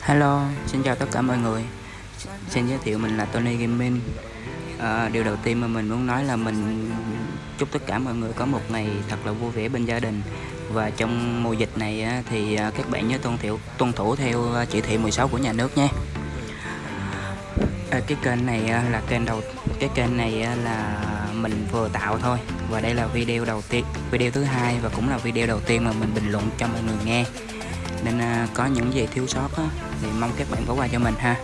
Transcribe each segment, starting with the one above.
Hello, xin chào tất cả mọi người. Xin giới thiệu mình là Tony Gaming. À, Điều đầu tiên mà mình muốn nói là mình chúc tất cả mọi người có một ngày thật là vui vẻ bên gia đình. Và trong mùa dịch này thì à, các bạn nhớ tuân thủ, tuân thủ theo à, chỉ thị 16 của nhà nước nhé. à, Cái kênh này à, là kênh đầu cái kênh này là mình vừa tạo thôi. Và đây là video đầu tiên video thứ hai và cũng là video đầu tiên mà mình bình luận cho mọi người nghe nên à, có những gì thiếu sót á, thì mong các bạn bỏ qua cho mình ha.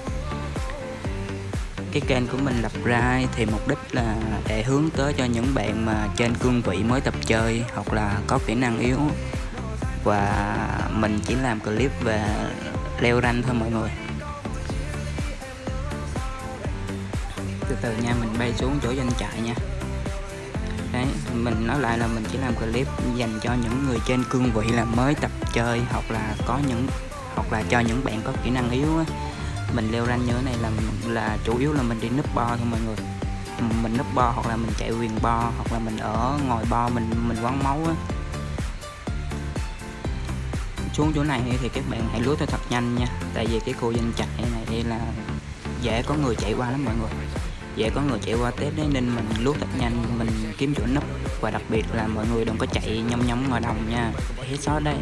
Cái kênh của mình lập ra thì mục đích là để hướng tới cho những bạn mà trên cương vị mới tập chơi hoặc là có kỹ năng yếu. Và mình chỉ làm clip về leo ranh thôi mọi người. Từ từ nha mình bay xuống chỗ doanh trại nha đấy, mình nói lại là mình chỉ làm clip dành cho những người trên cương vị là mới tập chơi hoặc là có những, hoặc là cho những bạn có kỹ năng yếu á. Mình leo ranh như thế này là là chủ yếu là mình đi núp bo thôi mọi người. Mình núp bo hoặc là mình chạy quyền bo hoặc là mình ở ngồi bo, mình mình quán máu á. Xuống chỗ này thì các bạn hãy lướt thật nhanh nha. Tại vì cái khu danh trại này là dễ có người chạy qua lắm mọi người dễ có người chạy qua tép đấy, nên mình lướt thật nhanh, mình kiếm chỗ nấp. Và đặc biệt là mọi người đừng có chạy nhông nhông ngoài đồng nha. Hết sót đây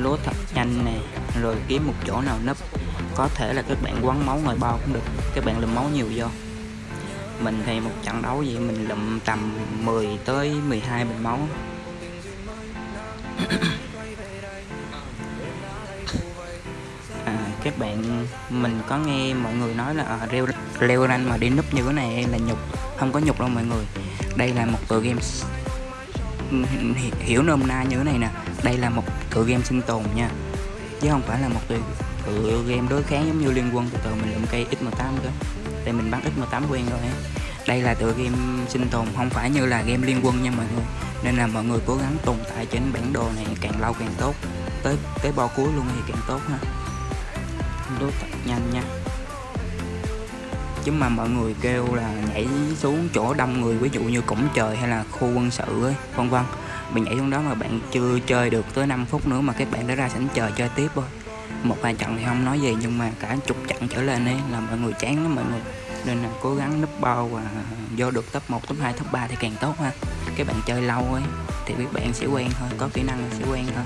lút thật nhanh này rồi kiếm một chỗ nào nấp. Có thể là các bạn quấn máu ngoài bao cũng được. Các bạn lượm máu nhiều vô. Mình thì một trận đấu vậy mình lượm tầm 10 tới 12 bình máu. Các bạn mình có nghe mọi người nói là à, leo leo ranh mà đi núp như thế này là nhục không có nhục đâu mọi người. Đây là một tựa game hiểu nôm na như thế này nè. Đây là một tựa game sinh tồn nha. Chứ không phải là một tựa, tựa game đối kháng giống như liên quân từ từ mình lượm cây x18 cơ. Đây mình bắn x18 quen rồi đây là tựa game sinh tồn không phải như là game liên quân nha mọi người. Nên là mọi người cố gắng tồn tại trên bản đồ này càng lâu càng tốt. Tới tới bo cuối luôn thì càng tốt ha đốt thật nhanh nha. Chứ mà mọi người kêu là nhảy xuống chỗ đông người ví dụ như cổng trời hay là khu quân sự ấy vân vân. Mình nhảy xuống đó mà bạn chưa chơi được tới 5 phút nữa mà các bạn đã ra sẵn chờ chơi tiếp thôi một vài trận thì không nói gì nhưng mà cả chục trận trở lên ấy là mọi người chán lắm mọi người. Nên là cố gắng núp bao và vô được top 1, top 2, top 3 thì càng tốt ha. Các bạn chơi lâu ấy thì các bạn sẽ quen thôi có kỹ năng sẽ quen thôi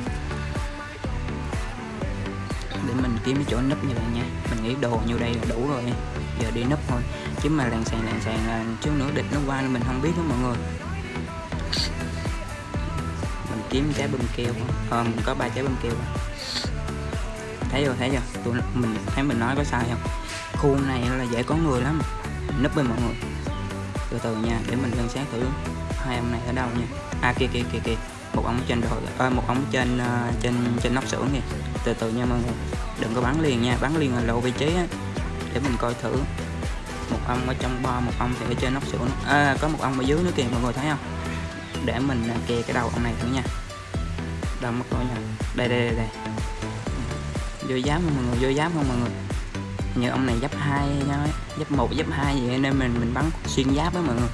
để mình kiếm cái chỗ nấp như vậy nha mình nghĩ đồ như đây là đủ rồi, giờ đi nấp thôi. Chứ mà làng sàn làng sàn là chút nữa địch nó qua mình không biết đó mọi người. Mình kiếm trái bơm keo ờ mình có ba trái bơm keo thấy rồi thấy chưa? Tụi mình thấy mình nói có sai không? Khu này là dễ có người lắm. Nấp với mọi người. Từ từ nha, để mình quan sát thử hai ông này ở đâu nha. À kia kia kia kia một ống trên rồi à, một ống trên uh, trên trên nóc xưởng kìa. Từ từ nha mọi người đừng có bắn liền nha bắn liền là lộ vị trí á để mình coi thử. Một ông ở trong bo một ông thì ở trên nóc xưởng à, có một ông ở dưới nữa kìa mọi người thấy không? Để mình à, kè cái đầu ông này thử nha. Đâu mất coi nha. Đây đây đây, đây. vô giáp không mọi người vô giáp không mọi người? Như ông này giáp hai nha giáp một giáp hai vậy nên mình mình bắn xuyên giáp với mọi người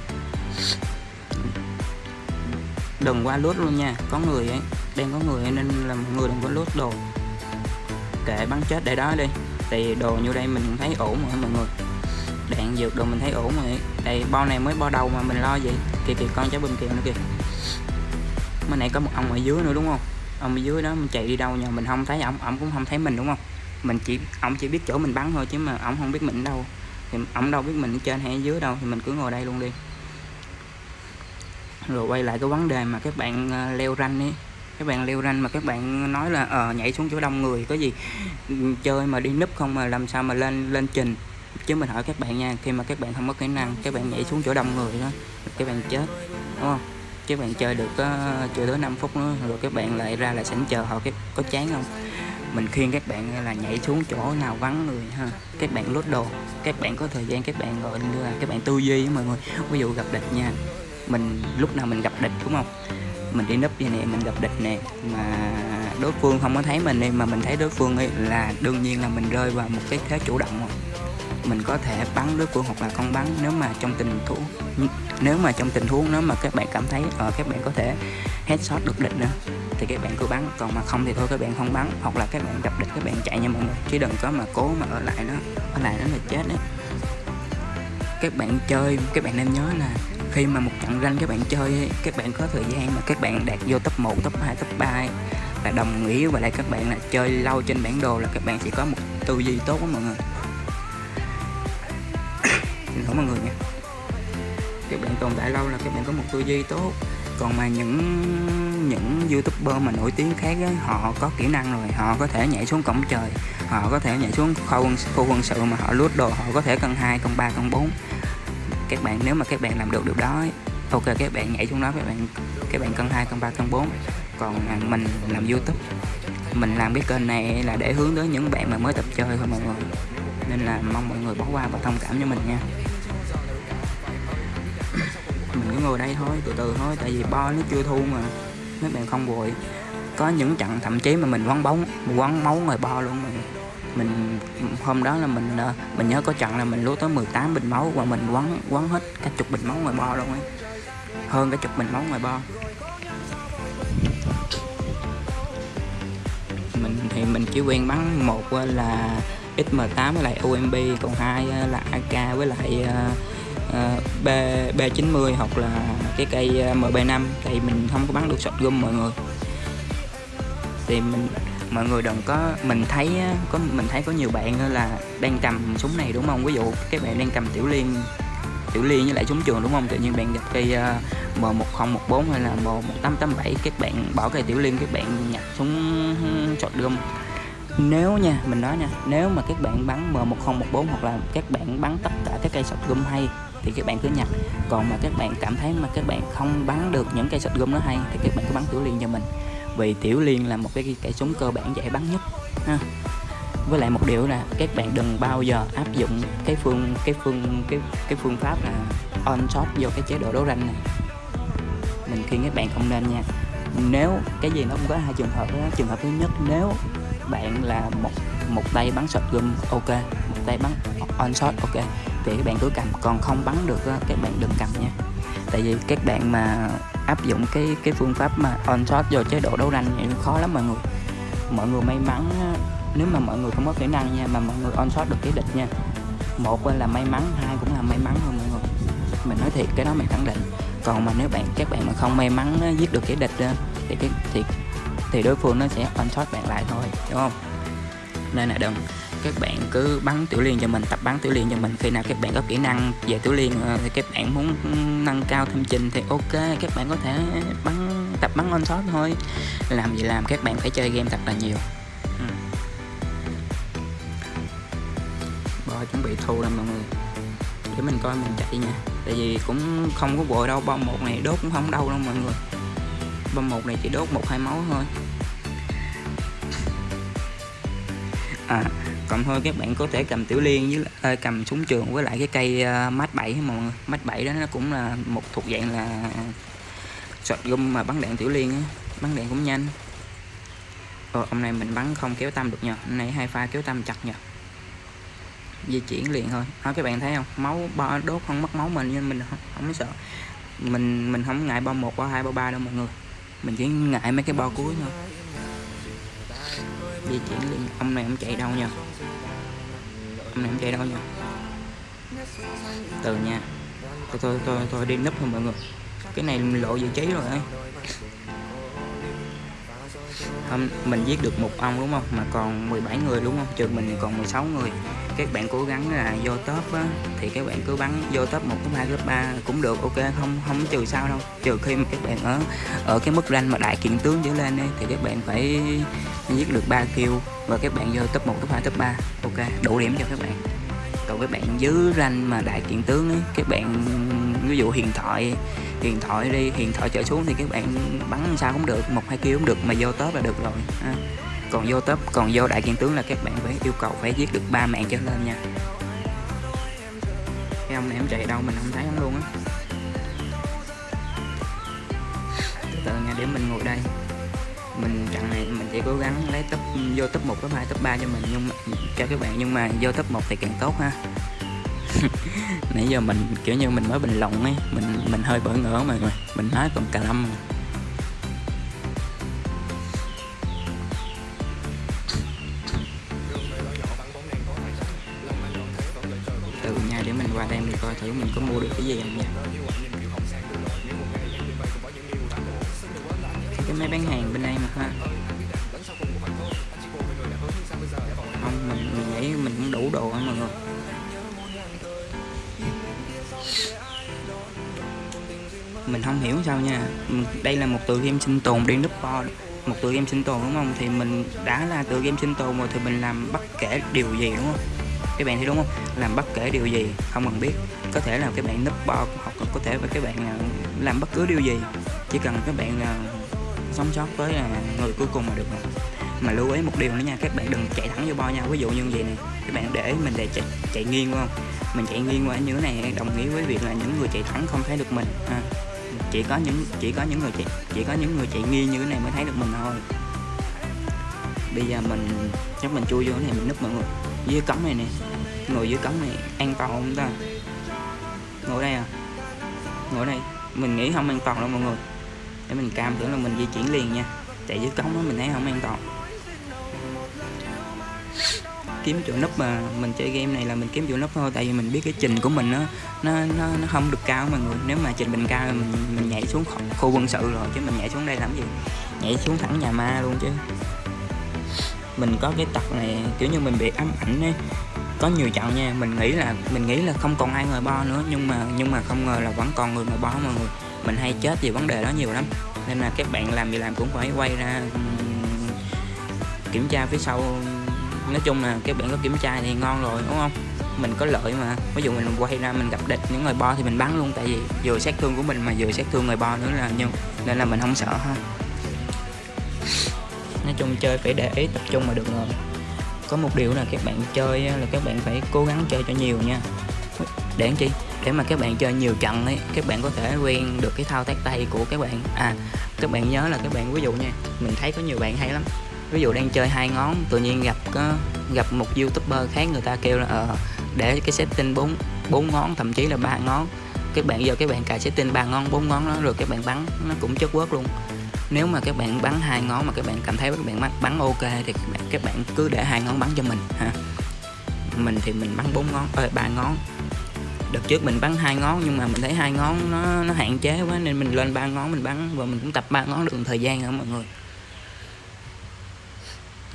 đừng qua lút luôn nha. Có người ấy đang có người nên là mọi người đừng có lút đồ. Kệ bắn chết để đó đi. Thì đồ như đây mình thấy ổn rồi, mọi người. Đạn dược đồ mình thấy ổn rồi đây bao này mới bao đầu mà mình lo vậy. Kìa kìa, con cháu bình kìa nữa kìa. Mới nãy có một ông ở dưới nữa đúng không? Ông ở dưới đó mình chạy đi đâu nhờ? Mình không thấy ổng ổng cũng không thấy mình đúng không? Mình chỉ, ổng chỉ biết chỗ mình bắn thôi chứ mà ổng không biết mình đâu. Thì ổng đâu biết mình ở trên hay ở dưới đâu thì mình cứ ngồi đây luôn đi rồi quay lại cái vấn đề mà các bạn leo ranh ấy các bạn leo ranh mà các bạn nói là ờ nhảy xuống chỗ đông người có gì chơi mà đi núp không mà làm sao mà lên lên trình chứ mình hỏi các bạn nha khi mà các bạn không có kỹ năng các bạn nhảy xuống chỗ đông người đó các bạn chết đúng không các bạn chơi được uh, chưa tới 5 phút nữa rồi các bạn lại ra lại sẵn chờ họ cái có chán không mình khuyên các bạn là nhảy xuống chỗ nào vắng người ha các bạn lốt đồ các bạn có thời gian các bạn gọi là các bạn tư duy với mọi người ví dụ gặp địch nha mình lúc nào mình gặp địch, đúng không? Mình đi núp vậy nè mình gặp địch nè, mà đối phương không có thấy mình đi, mà mình thấy đối phương ấy là đương nhiên là mình rơi vào một cái thế chủ động rồi. Mình có thể bắn đối phương hoặc là không bắn, nếu mà trong tình huống nếu mà trong tình huống, nếu mà các bạn cảm thấy ở các bạn có thể headshot được địch nữa, thì các bạn cứ bắn. Còn mà không thì thôi, các bạn không bắn, hoặc là các bạn gặp địch, các bạn chạy nha mọi người, chứ đừng có mà cố mà ở lại nó ở lại nó là chết đấy. Các bạn chơi, các bạn nên nhớ là khi mà một trận ranh các bạn chơi các bạn có thời gian mà các bạn đạt vô top 1, top 2, top 3 là đồng nghĩa và lại các bạn là chơi lâu trên bản đồ là các bạn sẽ có một tư duy tốt đó mọi người. Xin lỗi mọi người nha. Các bạn tồn tại lâu là các bạn có một tư duy tốt. Còn mà những những youtuber mà nổi tiếng khác ấy, họ có kỹ năng rồi họ có thể nhảy xuống cổng trời họ có thể nhảy xuống khu quân, khu quân sự mà họ lút đồ họ có thể cân hai cân ba cân bốn các bạn nếu mà các bạn làm được điều đó ấy, ok các bạn nhảy xuống đó các bạn các bạn cân hai cân ba cân bốn. Còn mình làm youtube mình làm cái kênh này là để hướng tới những bạn mà mới tập chơi thôi mọi người. Nên là mong mọi người bỏ qua và thông cảm cho mình nha. Mình cứ ngồi đây thôi từ từ thôi tại vì bo nó chưa thu mà. Mấy bạn không vội. Có những trận thậm chí mà mình quăng bóng quăng máu ngoài bo luôn mà mình, hôm đó là mình ờ, mình nhớ có trận là mình lúa tới 18 bình máu và mình quấn quấn hết cả chục bình máu ngoài bo luôn ấy. Hơn cả chục bình máu ngoài bo mình thì mình chỉ quen bắn một ờ, là XM8 với lại UMP còn hai ờ, là AK với lại B B90 hoặc là cái cây MB5 thì mình không có bắn được shotgun mọi người. Thì mình mọi người đừng có mình thấy có mình thấy có nhiều bạn là đang cầm súng này đúng không? Ví dụ các bạn đang cầm tiểu liên tiểu liên với lại súng trường đúng không? Tự nhiên bạn gặp cây à, uh, M1014 hay là M1887 các bạn bỏ cây tiểu liên các bạn nhặt súng shotgun nếu nha mình nói nha nếu mà các bạn bắn M1014 hoặc là các bạn bắn tất cả các cây shotgun hay thì các bạn cứ nhặt. Còn mà các bạn cảm thấy mà các bạn không bắn được những cây shotgun nó hay thì các bạn cứ bắn tiểu liên cho mình vì tiểu liên là một cái cây súng cơ bản dễ bắn nhất, ha. Với lại một điều là các bạn đừng bao giờ áp dụng cái phương cái phương, cái cái phương pháp là on shot vô cái chế độ đấu ranh này. Mình khuyên các bạn không nên nha. Nếu cái gì nó cũng có hai trường hợp đó trường hợp thứ nhất, nếu bạn là một một tay bắn shotgun ok, một tay bắn on shot ok, thì các bạn cứ cầm, còn không bắn được các bạn đừng cầm nha tại vì các bạn mà áp dụng cái cái phương pháp mà on shot vô chế độ đấu tranh thì khó lắm mọi người. Mọi người may mắn, nếu mà mọi người không có kỹ năng nha, mà mọi người on shot được cái địch nha. Một là may mắn, hai cũng là may mắn thôi mọi người. Mình nói thiệt, cái đó mình khẳng định. Còn mà nếu bạn, các bạn mà không may mắn giết được cái địch ờ, thì cái, thì thì đối phương nó sẽ on shot bạn lại thôi đúng không? Nên là đừng các bạn cứ bắn tiểu liên cho mình, tập bắn tiểu liên cho mình. Khi nào các bạn có kỹ năng về tiểu liên ờ, thì các bạn muốn nâng cao thêm trình thì ok, các bạn có thể bắn, tập bắn on shot thôi. Làm gì làm, các bạn phải chơi game thật là nhiều. Ừ. bò chuẩn bị thu rồi mọi người. Để mình coi mình chạy nha. Tại vì cũng không có vội đâu, bom một này đốt cũng không đâu đâu mọi người. Bom một này chỉ đốt một hai máu thôi. À còn thôi các bạn có thể cầm tiểu liên với à, cầm súng trường với lại cái cây uh, mát 7 mọi người mát 7 đó nó cũng là một thuộc dạng là shotgun mà bắn đạn tiểu liên á. Bắn đạn cũng nhanh. Ồ, hôm nay mình bắn không kéo tâm được nhờ. Hôm nay hai pha kéo tâm chặt nhờ. Di chuyển liền thôi. Đó các bạn thấy không? Máu bo đốt không mất máu mình nhưng mình không, không sợ. Mình mình không ngại bo một bo hai bo ba đâu mọi người. Mình chỉ ngại mấy cái bo cuối thôi di chuyển liền ông này không chạy đâu nha. Ông này không chạy đâu nha. Từ nha. Thôi thôi thôi, thôi đi núp thôi mọi người. Cái này lộ vị trí rồi ấy hôm mình giết được một ông đúng không? Mà còn 17 người đúng không? Trừ mình còn 16 người. Các bạn cố gắng là vô top á, thì các bạn cứ bắn vô top 1 top 2 top 3 cũng được ok? Không không trừ sao đâu. Trừ khi mà các bạn ở ở cái mức ranh mà đại kiện tướng trở lên ấy, thì các bạn phải giết được 3 kill và các bạn vô top 1 top 2 top 3 ok? Đủ điểm cho các bạn. Còn các bạn dưới ranh mà đại kiện tướng ấy các bạn ví dụ hiện thoại huyền thoại đi huyền thoại trở xuống thì các bạn bắn sao cũng được một hai kiếm cũng được mà vô top là được rồi ha. còn vô top còn vô đại kiện tướng là các bạn phải yêu cầu phải giết được ba mạng trở lên nha. Cái ông này em chạy đâu mình không thấy ông luôn á. Từ từ nha để mình ngồi đây. Mình trận này mình sẽ cố gắng lấy top vô top 1, top 2, top 3 cho mình nhưng mà, cho các bạn nhưng mà vô top 1 thì càng tốt ha. nãy giờ mình kiểu như mình mới bình luận ấy mình mình hơi bỡ ngỡ mà mình nói còn cà lâm từ nha để mình qua đây mình coi thử mình có mua được cái gì không nha. Cái máy bán hàng bên đây mà ha. Không mình, mình nghĩ mình cũng đủ đồ á mọi người. Mình không hiểu sao nha. Đây là một tựa game sinh tồn đi núp bo một tựa game sinh tồn đúng không? Thì mình đã là tựa game sinh tồn rồi thì mình làm bất kể điều gì đúng không? Các bạn thấy đúng không? Làm bất kể điều gì không cần biết. Có thể là các bạn núp bo hoặc có thể là các bạn à, làm bất cứ điều gì. Chỉ cần các bạn à, sống sót với à, người cuối cùng mà được rồi. Mà lưu ý một điều nữa nha các bạn đừng chạy thẳng vô bo nha. Ví dụ như vậy này các bạn để mình để chạy, chạy nghiêng không? Mình chạy nghiêng qua như thế này đồng nghĩa với việc là những người chạy thẳng không thấy được mình ha chỉ có những, chỉ có những người chị, chỉ có những người chạy nghi như thế này mới thấy được mình thôi. Bây giờ mình, chắc mình chui vô cái này mình núp mọi người. Dưới cống này nè, ngồi dưới cống này an toàn không ta? Ngồi đây à? Ngồi đây. Mình nghĩ không an toàn đâu mọi người. Để mình cam tưởng là mình di chuyển liền nha. Chạy dưới cống đó mình thấy không an toàn kiếm chỗ núp mà mình chơi game này là mình kiếm chỗ núp thôi tại vì mình biết cái trình của mình nó nó nó, nó không được cao mọi người nếu mà trình mình cao mình mình nhảy xuống khu quân sự rồi chứ mình nhảy xuống đây làm gì? Nhảy xuống thẳng nhà ma luôn chứ. Mình có cái tật này kiểu như mình bị ám ảnh ấy. Có nhiều trận nha mình nghĩ là mình nghĩ là không còn ai ngồi bo nữa nhưng mà nhưng mà không ngờ là vẫn còn người ngồi bo mọi người mình hay chết vì vấn đề đó nhiều lắm. Nên là các bạn làm gì làm cũng phải quay ra kiểm tra phía sau nói chung là các bạn có kiểm tra thì ngon rồi, đúng không? Mình có lợi mà. Ví dụ mình quay ra mình gặp địch, những người bo thì mình bắn luôn, tại vì vừa sát thương của mình mà vừa sát thương người bo nữa là nhưng nên là mình không sợ ha. Nói chung chơi phải để ý, tập trung mà được rồi có một điều là các bạn chơi là các bạn phải cố gắng chơi cho nhiều nha. Để chi? Để mà các bạn chơi nhiều trận ấy, các bạn có thể quen được cái thao tác tay của các bạn. À các bạn nhớ là các bạn, ví dụ nha, mình thấy có nhiều bạn hay lắm ví dụ đang chơi hai ngón tự nhiên gặp có gặp một youtuber khác người ta kêu là uh, để cái setting bốn bốn ngón thậm chí là ba ngón. Các bạn giờ các bạn cài setting ba ngón bốn ngón đó rồi các bạn bắn nó cũng chất quất luôn. Nếu mà các bạn bắn hai ngón mà các bạn cảm thấy các bạn bắn, bắn ok thì các bạn, các bạn cứ để hai ngón bắn cho mình ha. Mình thì mình bắn bốn ngón ơi ba ngón. Đợt trước mình bắn hai ngón nhưng mà mình thấy hai ngón nó nó hạn chế quá nên mình lên ba ngón mình bắn và mình cũng tập ba ngón được một thời gian nữa mọi người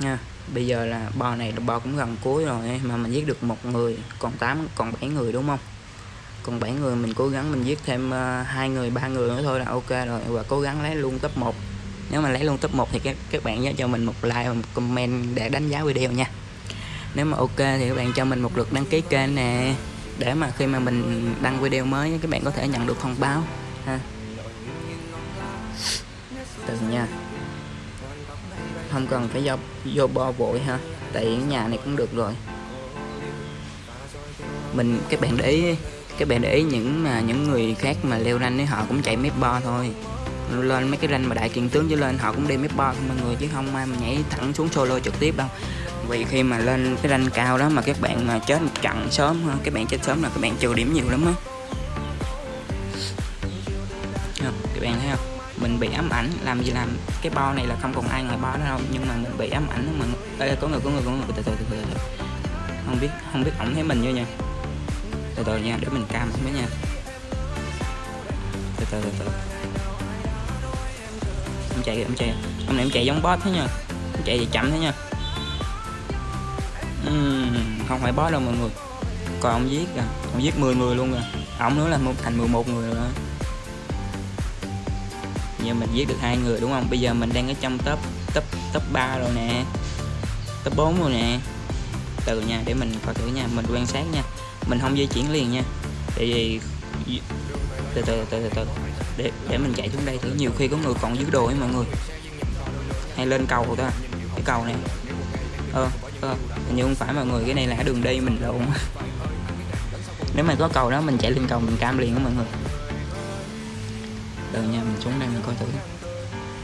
nha. Bây giờ là bò này bò cũng gần cuối rồi mà mình giết được một người còn 8 còn 7 người đúng không? Còn 7 người mình cố gắng mình giết thêm uh, hai người ba người nữa thôi là ok rồi và cố gắng lấy luôn top 1 nếu mà lấy luôn top 1 thì các các bạn nhớ cho mình một like và một comment để đánh giá video nha. Nếu mà ok thì các bạn cho mình một lượt đăng ký kênh nè để mà khi mà mình đăng video mới các bạn có thể nhận được thông báo ha. Từ nha không cần phải vô, vô bo vội ha. Tại nhà này cũng được rồi. Mình các bạn để ý các bạn để ý những mà những người khác mà leo ranh ấy họ cũng chạy mép bo thôi. Lên mấy cái ranh mà đại kiện tướng chứ lên họ cũng đi mép bo thôi mọi người chứ không ai mà nhảy thẳng xuống solo trực tiếp đâu. Vì khi mà lên cái ranh cao đó mà các bạn mà chết một trận sớm ha các bạn chết sớm là các bạn trừ điểm nhiều lắm á. Bị ám ảnh. Làm gì làm cái bo này là không còn ai ngoài bo nữa đâu. Nhưng mà mình bị ám ảnh mà Ê, có người có người có người. Từ từ từ từ, không biết không biết ổng thấy mình chưa nha? Từ từ nha để mình cam với nha. Từ từ từ từ. Em chạy em chạy. Hôm nay em chạy giống boss thế nha. Em chạy thì chậm thế nha. Uhm, không phải boss đâu mọi người. Còn ông giết à ông giết 10 người luôn rồi ổng nữa là một thành 11 người rồi giờ mình giết được hai người đúng không? Bây giờ mình đang ở trong top top top 3 rồi nè. Top 4 rồi nè. Từ nha để mình coi thử nha mình quan sát nha. Mình không di chuyển liền nha. Tại vì từ từ từ từ từ. Để để mình chạy xuống đây thử. Nhiều khi có người còn dưới đồ ấy mọi người. Hay lên cầu ta. Cái cầu này. Ơ ờ, ờ nhưng không phải mọi người. Cái này là đường đi mình lộn nếu mà có cầu đó mình chạy lên cầu mình cam liền đó mọi người đợi nha mình xuống đây mình coi thử.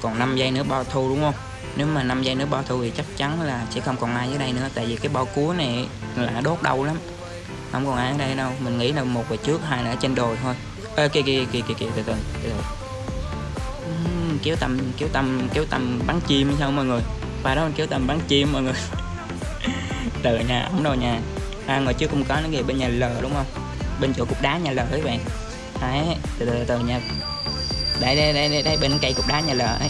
Còn 5 giây nữa bao thu đúng không? Nếu mà 5 giây nữa bao thu thì chắc chắn là sẽ không còn ai ở đây nữa tại vì cái bao cuối này là đốt đau lắm. Không còn ai ở đây đâu mình nghĩ là một về trước hai là ở trên đồi thôi. Ê, kìa kìa kìa kìa kìa từ từ từ kéo tầm kéo tầm kéo tầm bắn chim sao mọi người? Và đó mình kéo tầm bắn chim mọi người. Từ nhà ống đâu nha à ngồi trước cũng có nó kìa bên nhà L đúng không? Bên chỗ cục đá nhà l các bạn. Đấy từ từ từ từ nha đây đây đây đây, đây bên cây cục đá nhà lờ ấy.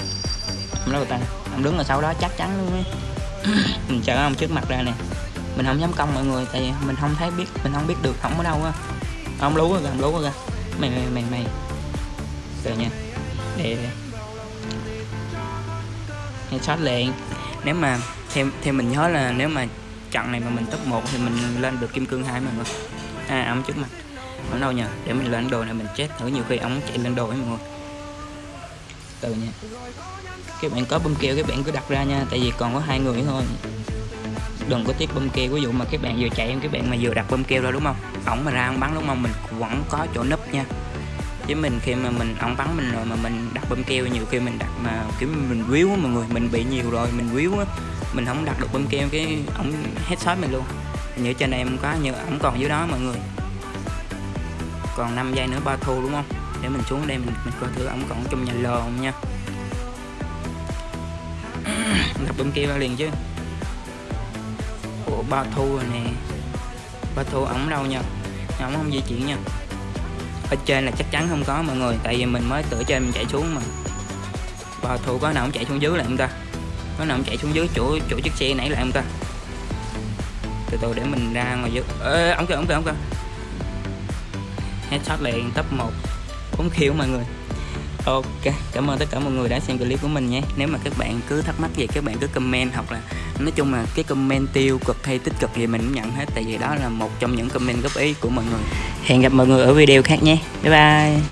Ông đâu ta ông đứng ở sau đó chắc chắn luôn ấy. Mình chờ ông trước mặt ra nè. Mình không dám công mọi người tại vì mình không thấy biết mình không biết được không ở đâu á. Ông lú rồi ông lú rồi mày mày mày mày. Từ nha. Để headshot liền. Nếu mà theo theo mình nhớ là nếu mà trận này mà mình top 1 thì mình lên được kim cương hai mọi người. À ông trước mặt. Ở đâu nhờ? Để mình lên đồ này mình chết. Thử nhiều khi ông chạy lên đồ ấy mọi người từ nha. Các bạn có bơm keo các bạn cứ đặt ra nha, tại vì còn có hai người thôi. Đừng có tiếc bơm keo ví dụ mà các bạn vừa chạy em các bạn mà vừa đặt bơm keo ra đúng không? Ổng mà ra ông bắn đúng không? Mình vẫn có chỗ nấp nha. Chứ mình khi mà mình, ổng bắn mình rồi mà mình đặt bơm keo nhiều khi mình đặt mà, kiểu mình víu mọi người, mình bị nhiều rồi, mình víu á, mình không đặt được bơm keo cái ổng headshot mình luôn. Như trên em có như ổng còn dưới đó mọi người. Còn 5 giây nữa ba thu đúng không? Để mình xuống đây mình, mình coi thử ổng còn trong nhà lò không nha. Đặt bên kia ra liền chứ. Ủa ba thu rồi nè. Ba thu ổng đâu nha? Ổng không di chuyển nha. Ở trên là chắc chắn không có mọi người tại vì mình mới từ trên mình chạy xuống mà. Ba thu có nào ổng chạy xuống dưới lại không ta? Có nào ổng chạy xuống dưới chỗ chỗ chiếc xe nãy lại không ta? Từ từ để mình ra ngoài dưới. Ê ổng kìa ổng kìa ổng kìa. Headshot liền top 1 4 khiêu mọi người. Ok, cảm ơn tất cả mọi người đã xem clip của mình nhé. Nếu mà các bạn cứ thắc mắc gì các bạn cứ comment hoặc là Nói chung là cái comment tiêu cực hay tích cực gì mình cũng nhận hết Tại vì đó là một trong những comment góp ý của mọi người. Hẹn gặp mọi người ở video khác nhé. Bye bye.